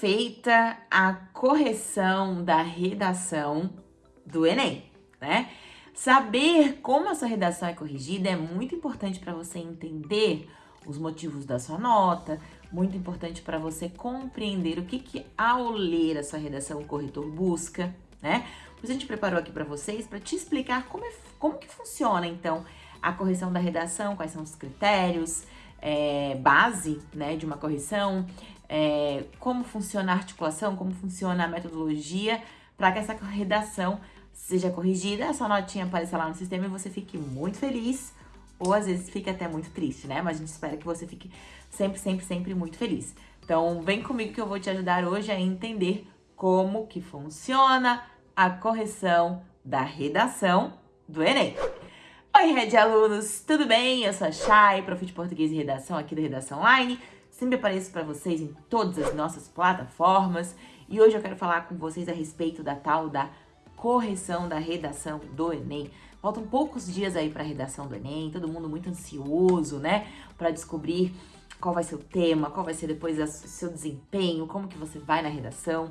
feita a correção da redação do Enem, né? Saber como essa redação é corrigida é muito importante para você entender os motivos da sua nota, muito importante para você compreender o que, que ao ler a sua redação o corretor busca, né? Por a gente preparou aqui para vocês para te explicar como, é, como que funciona, então, a correção da redação, quais são os critérios, é, base né, de uma correção, é, como funciona a articulação, como funciona a metodologia para que essa redação seja corrigida, essa notinha apareça lá no sistema e você fique muito feliz ou às vezes fique até muito triste, né? Mas a gente espera que você fique sempre, sempre, sempre muito feliz. Então, vem comigo que eu vou te ajudar hoje a entender como que funciona a correção da redação do Enem. Oi, Red Alunos, tudo bem? Eu sou a Chay, prof de português e redação aqui da Redação Online. Sempre apareço para vocês em todas as nossas plataformas. E hoje eu quero falar com vocês a respeito da tal da correção da redação do Enem. Faltam poucos dias aí para a redação do Enem, todo mundo muito ansioso, né? Para descobrir qual vai ser o tema, qual vai ser depois o seu desempenho, como que você vai na redação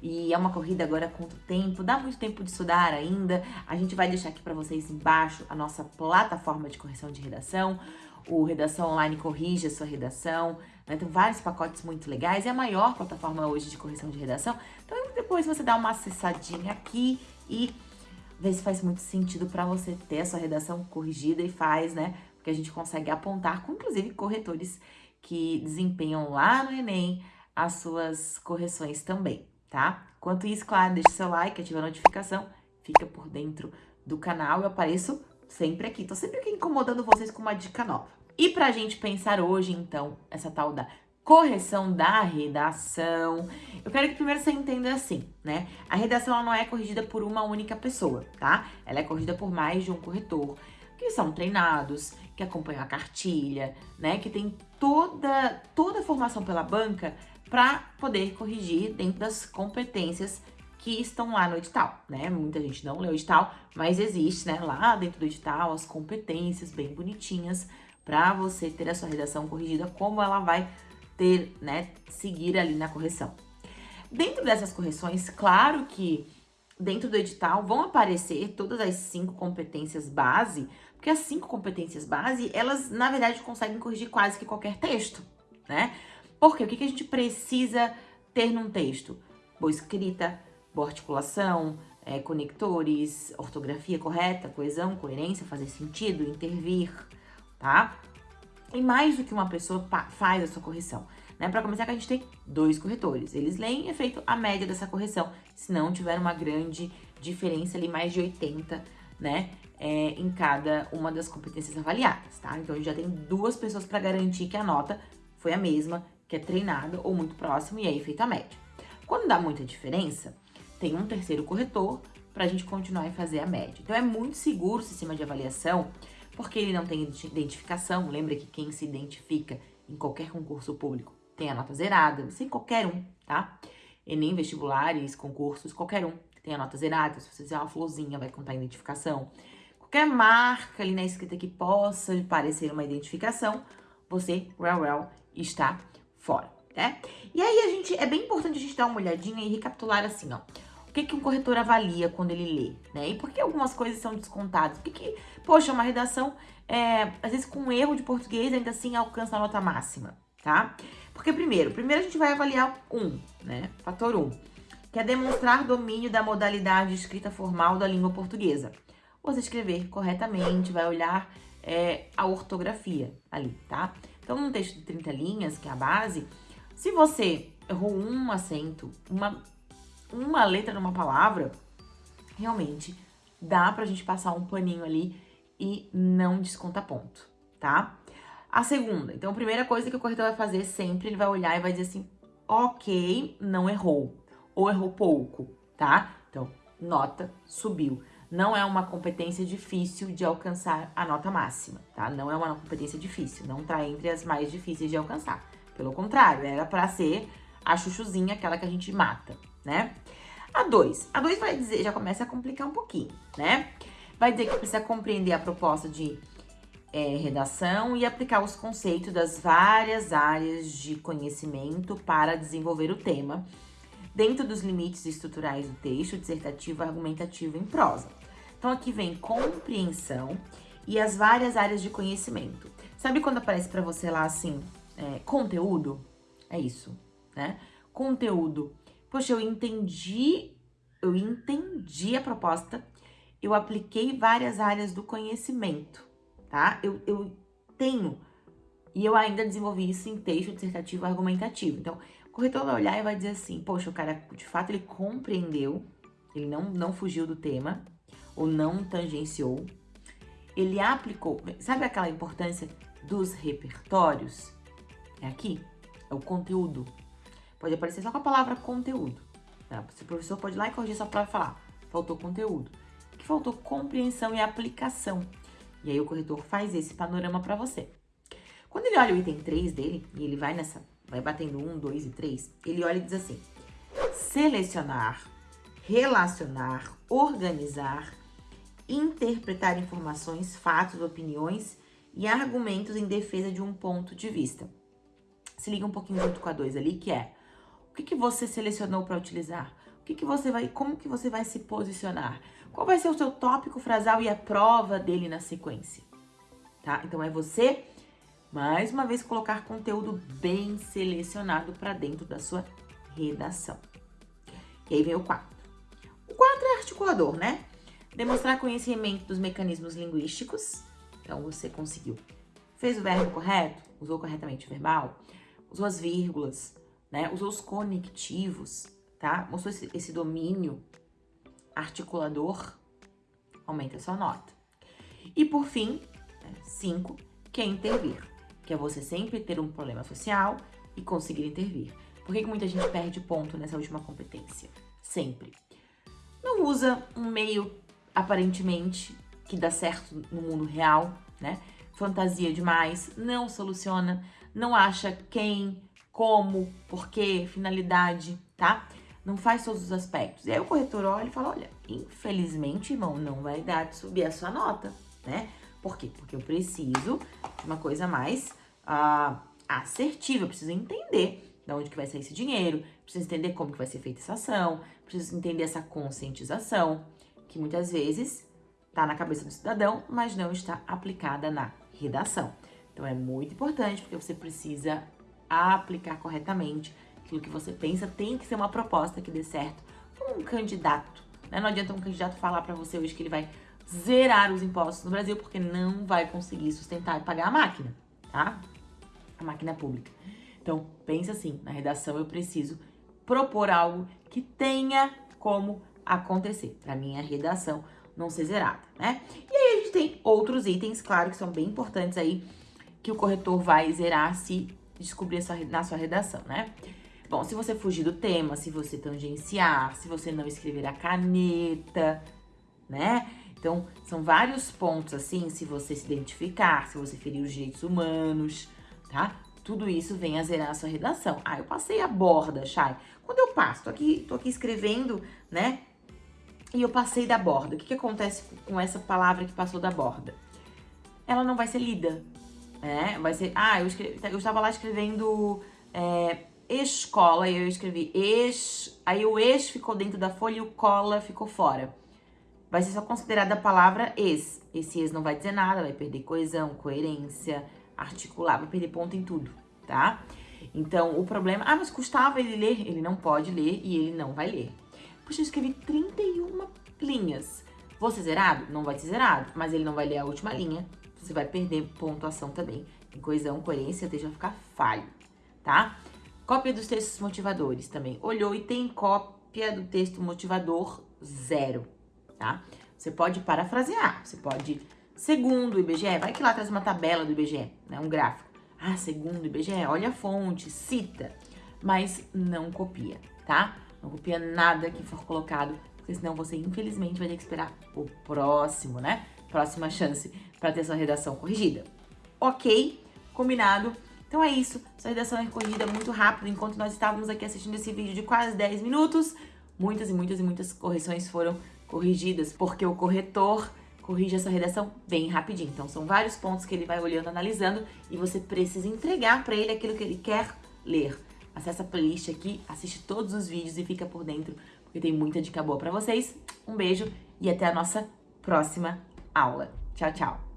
e é uma corrida agora contra o tempo, dá muito tempo de estudar ainda. A gente vai deixar aqui para vocês embaixo a nossa plataforma de correção de redação. O Redação Online corrige a sua redação, né? Tem vários pacotes muito legais, é a maior plataforma hoje de correção de redação. Então depois você dá uma acessadinha aqui e vê se faz muito sentido para você ter a sua redação corrigida e faz, né? Porque a gente consegue apontar com, inclusive, corretores que desempenham lá no Enem as suas correções também tá? Enquanto isso, claro, deixa seu like, ativa a notificação, fica por dentro do canal. Eu apareço sempre aqui, tô sempre aqui incomodando vocês com uma dica nova. E pra gente pensar hoje, então, essa tal da correção da redação, eu quero que primeiro você entenda assim, né? A redação ela não é corrigida por uma única pessoa, tá? Ela é corrigida por mais de um corretor, que são treinados, que acompanham a cartilha, né? Que tem toda, toda formação pela banca para poder corrigir dentro das competências que estão lá no edital, né? Muita gente não leu o edital, mas existe, né, lá dentro do edital as competências bem bonitinhas para você ter a sua redação corrigida, como ela vai ter, né, seguir ali na correção. Dentro dessas correções, claro que dentro do edital vão aparecer todas as cinco competências base, porque as cinco competências base, elas na verdade conseguem corrigir quase que qualquer texto, né? Porque o que, a gente precisa ter num texto? Boa escrita, boa articulação, é, conectores, ortografia correta, coesão, coerência, fazer sentido, intervir, tá? E mais do que uma pessoa faz essa correção. Né? Para começar, que a gente tem dois corretores. Eles leem e é feito a média dessa correção, se não tiver uma grande diferença ali, mais de 80, né? É, em cada uma das competências avaliadas, tá? Então, a gente já tem duas pessoas para garantir que a nota foi a mesma que é treinado ou muito próximo e aí feita a média. Quando dá muita diferença, tem um terceiro corretor para a gente continuar e fazer a média. Então é muito seguro o sistema de avaliação, porque ele não tem identificação. Lembra que quem se identifica em qualquer concurso público tem a nota zerada, sem qualquer um, tá? Enem, vestibulares, concursos, qualquer um tem a nota zerada. Se você fizer uma florzinha, vai contar a identificação. Qualquer marca ali na escrita que possa parecer uma identificação, você, well, well, está fora, né? E aí a gente, é bem importante a gente dar uma olhadinha e recapitular assim, ó. O que, que um corretor avalia quando ele lê, né? E por que algumas coisas são descontadas? Por que, poxa, uma redação, é, às vezes com um erro de português, ainda assim alcança a nota máxima, tá? Porque primeiro, primeiro a gente vai avaliar um, né? Fator um, que é demonstrar domínio da modalidade escrita formal da língua portuguesa. Você escrever corretamente, vai olhar é, a ortografia ali, tá? Então, num texto de 30 linhas, que é a base, se você errou um acento, uma, uma letra numa palavra, realmente dá pra gente passar um paninho ali e não desconta ponto, tá? A segunda, então a primeira coisa que o corretor vai fazer sempre, ele vai olhar e vai dizer assim, ok, não errou, ou errou pouco, tá? Então, nota subiu não é uma competência difícil de alcançar a nota máxima, tá? Não é uma competência difícil, não tá entre as mais difíceis de alcançar. Pelo contrário, era para ser a chuchuzinha, aquela que a gente mata, né? A 2. A 2 vai dizer, já começa a complicar um pouquinho, né? Vai dizer que precisa compreender a proposta de é, redação e aplicar os conceitos das várias áreas de conhecimento para desenvolver o tema, dentro dos limites estruturais do texto, dissertativo, argumentativo em prosa. Então aqui vem compreensão e as várias áreas de conhecimento. Sabe quando aparece para você lá assim, é, conteúdo? É isso, né? Conteúdo. Poxa, eu entendi, eu entendi a proposta, eu apliquei várias áreas do conhecimento tá? Eu, eu tenho, e eu ainda desenvolvi isso em texto dissertativo argumentativo. Então, corretor vai olhar e vai dizer assim, poxa, o cara, de fato, ele compreendeu, ele não, não fugiu do tema, ou não tangenciou, ele aplicou, sabe aquela importância dos repertórios? É aqui, é o conteúdo. Pode aparecer só com a palavra conteúdo. Tá? O professor pode ir lá e corrigir só para falar, faltou conteúdo. que faltou compreensão e aplicação. E aí o corretor faz esse panorama para você. Quando ele olha o item 3 dele, e ele vai nessa, vai batendo 1, 2 e 3, ele olha e diz assim: selecionar, relacionar, organizar, interpretar informações, fatos, opiniões e argumentos em defesa de um ponto de vista. Se liga um pouquinho junto com a 2 ali, que é o que, que você selecionou para utilizar? O que, que você vai, como que você vai se posicionar? Qual vai ser o seu tópico frasal e a prova dele na sequência? Tá? Então é você, mais uma vez, colocar conteúdo bem selecionado para dentro da sua redação. E aí vem o 4. O 4 é articulador, né? Demonstrar conhecimento dos mecanismos linguísticos. Então você conseguiu. Fez o verbo correto, usou corretamente o verbal, usou as vírgulas, né? Usou os conectivos, tá? Mostrou esse, esse domínio articulador, aumenta a sua nota. E por fim, né, cinco, que é intervir, que é você sempre ter um problema social e conseguir intervir. Por que, que muita gente perde ponto nessa última competência? Sempre. Não usa um meio, aparentemente, que dá certo no mundo real, né? Fantasia demais, não soluciona, não acha quem, como, porquê, finalidade, tá? não faz todos os aspectos. E aí o corretor olha e fala, olha, infelizmente, irmão, não vai dar de subir a sua nota, né? Por quê? Porque eu preciso de uma coisa mais uh, assertiva, eu preciso entender de onde que vai sair esse dinheiro, preciso entender como que vai ser feita essa ação, preciso entender essa conscientização, que muitas vezes está na cabeça do cidadão, mas não está aplicada na redação. Então é muito importante porque você precisa aplicar corretamente aquilo que você pensa tem que ser uma proposta que dê certo para um candidato. Né? Não adianta um candidato falar para você hoje que ele vai zerar os impostos no Brasil porque não vai conseguir sustentar e pagar a máquina, tá? A máquina pública. Então, pensa assim, na redação eu preciso propor algo que tenha como acontecer, para minha redação não ser zerada, né? E aí a gente tem outros itens, claro, que são bem importantes aí, que o corretor vai zerar se descobrir na sua redação, né? Bom, se você fugir do tema, se você tangenciar, se você não escrever a caneta, né? Então, são vários pontos assim, se você se identificar, se você ferir os direitos humanos, tá? Tudo isso vem a zerar a sua redação. Ah, eu passei a borda, Chay. Quando eu passo, tô aqui, tô aqui escrevendo, né? E eu passei da borda. O que, que acontece com essa palavra que passou da borda? Ela não vai ser lida, né? Vai ser... Ah, eu, escrevi, eu estava lá escrevendo... É, escola, e eu escrevi ex, aí o ex ficou dentro da folha e o cola ficou fora. Vai ser só considerada a palavra ex. Esse ex não vai dizer nada, vai perder coesão, coerência, articular, vai perder ponto em tudo, tá? Então, o problema... Ah, mas custava ele ler? Ele não pode ler e ele não vai ler. Puxa, eu escrevi 31 linhas. Vou ser zerado? Não vai ser zerado, mas ele não vai ler a última linha. Você vai perder pontuação também. Em coesão, coerência, deixa ficar falho, tá? Cópia dos textos motivadores também. Olhou e tem cópia do texto motivador zero, tá? Você pode parafrasear, você pode... Segundo o IBGE, vai que lá traz uma tabela do IBGE, né? Um gráfico. Ah, segundo o IBGE, olha a fonte, cita, mas não copia, tá? Não copia nada que for colocado, porque senão você, infelizmente, vai ter que esperar o próximo, né? Próxima chance para ter sua redação corrigida. Ok? Combinado? Então é isso, sua redação é corrigida muito rápido, enquanto nós estávamos aqui assistindo esse vídeo de quase 10 minutos, muitas e muitas e muitas correções foram corrigidas, porque o corretor corrige essa redação bem rapidinho. Então, são vários pontos que ele vai olhando, analisando e você precisa entregar para ele aquilo que ele quer ler. Acesse a playlist aqui, assiste todos os vídeos e fica por dentro, porque tem muita dica boa para vocês. Um beijo e até a nossa próxima aula. Tchau, tchau!